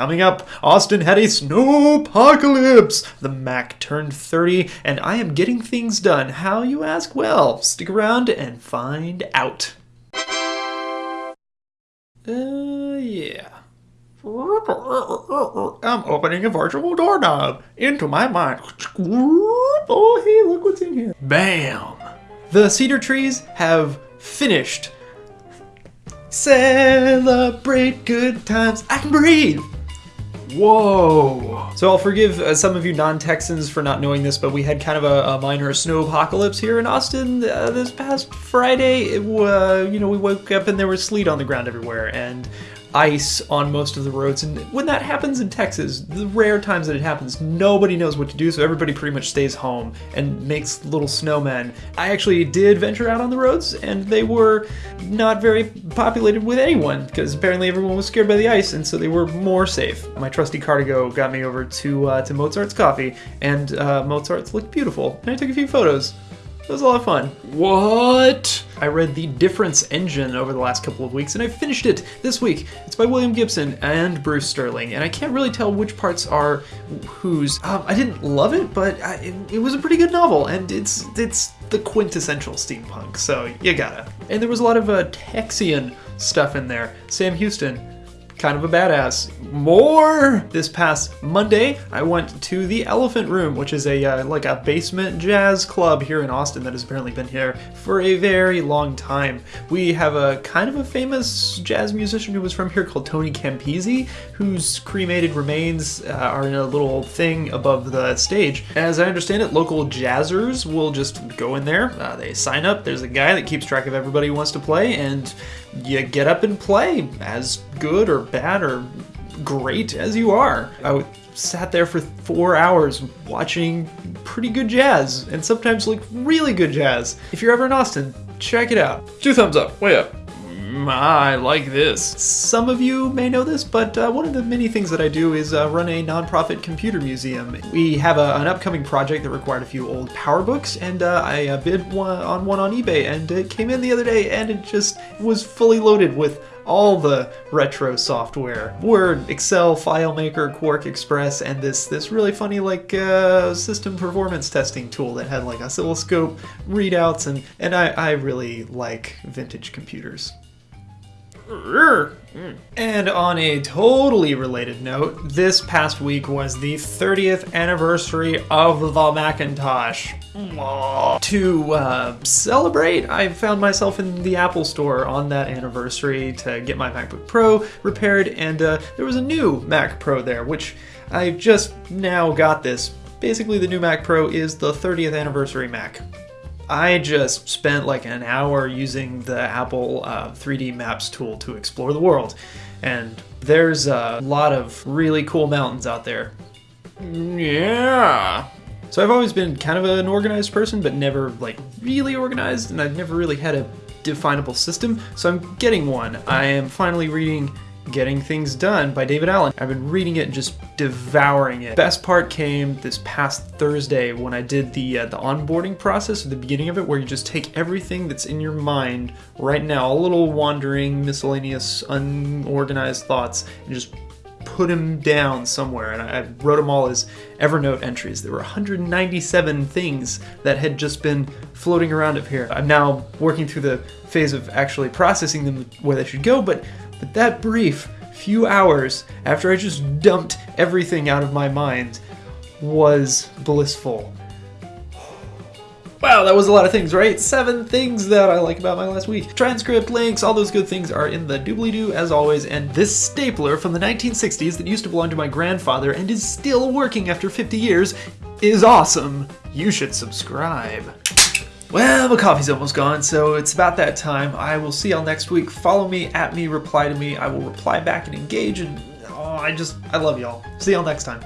Coming up, Austin had a snowpocalypse. The Mac turned 30, and I am getting things done. How, you ask? Well, stick around and find out. Uh, yeah. I'm opening a virtual doorknob into my mind. Oh, hey, look what's in here. Bam! The cedar trees have finished. Celebrate good times. I can breathe. Whoa. So I'll forgive uh, some of you non-Texans for not knowing this, but we had kind of a, a minor snow apocalypse here in Austin uh, this past Friday. It, uh, you know, we woke up and there was sleet on the ground everywhere, and ice on most of the roads. And when that happens in Texas, the rare times that it happens, nobody knows what to do, so everybody pretty much stays home and makes little snowmen. I actually did venture out on the roads, and they were not very populated with anyone, because apparently everyone was scared by the ice, and so they were more safe. My trusty car2go got me over to, uh, to Mozart's Coffee, and uh, Mozart's looked beautiful, and I took a few photos. It was a lot of fun. What? I read The Difference Engine over the last couple of weeks, and I finished it this week. It's by William Gibson and Bruce Sterling, and I can't really tell which parts are whose. Um, I didn't love it, but I, it, it was a pretty good novel, and it's it's the quintessential steampunk, so you gotta. And there was a lot of uh, Texian stuff in there. Sam Houston, kind of a badass. More! This past Monday, I went to the Elephant Room, which is a uh, like a basement jazz club here in Austin that has apparently been here for a very long time. We have a kind of a famous jazz musician who was from here called Tony Campise, whose cremated remains uh, are in a little thing above the stage. As I understand it, local jazzers will just go in there, uh, they sign up, there's a guy that keeps track of everybody who wants to play, and you get up and play as good or bad or great as you are. I sat there for four hours watching pretty good jazz and sometimes like really good jazz. If you're ever in Austin, check it out. Two thumbs up, way up. Mm, I like this. Some of you may know this, but uh, one of the many things that I do is uh, run a nonprofit computer museum. We have a, an upcoming project that required a few old PowerBooks, and uh, I uh, bid one, on one on eBay, and it came in the other day, and it just was fully loaded with all the retro software. Word, Excel, FileMaker, QuarkXPress, and this this really funny like uh, system performance testing tool that had like oscilloscope readouts and and I, I really like vintage computers. And on a totally related note, this past week was the 30th anniversary of the Macintosh. To uh, celebrate, I found myself in the Apple Store on that anniversary to get my MacBook Pro repaired, and uh, there was a new Mac Pro there, which I just now got this. Basically, the new Mac Pro is the 30th anniversary Mac. I just spent like an hour using the Apple uh, 3D Maps tool to explore the world, and there's a lot of really cool mountains out there. Yeah. So I've always been kind of an organized person, but never like really organized, and I've never really had a definable system, so I'm getting one. I am finally reading Getting Things Done by David Allen. I've been reading it and just devouring it. Best part came this past Thursday when I did the uh, the onboarding process at the beginning of it where you just take everything that's in your mind right now, all little wandering, miscellaneous, unorganized thoughts and just put them down somewhere and I wrote them all as Evernote entries. There were 197 things that had just been floating around up here. I'm now working through the phase of actually processing them where they should go, but but that brief few hours after I just dumped everything out of my mind was blissful. Wow, that was a lot of things, right? Seven things that I like about my last week. Transcript, links, all those good things are in the doobly-doo as always, and this stapler from the 1960s that used to belong to my grandfather and is still working after 50 years is awesome. You should subscribe. Well, the coffee's almost gone, so it's about that time. I will see y'all next week. Follow me, at me, reply to me. I will reply back and engage, and oh, I just, I love y'all. See y'all next time.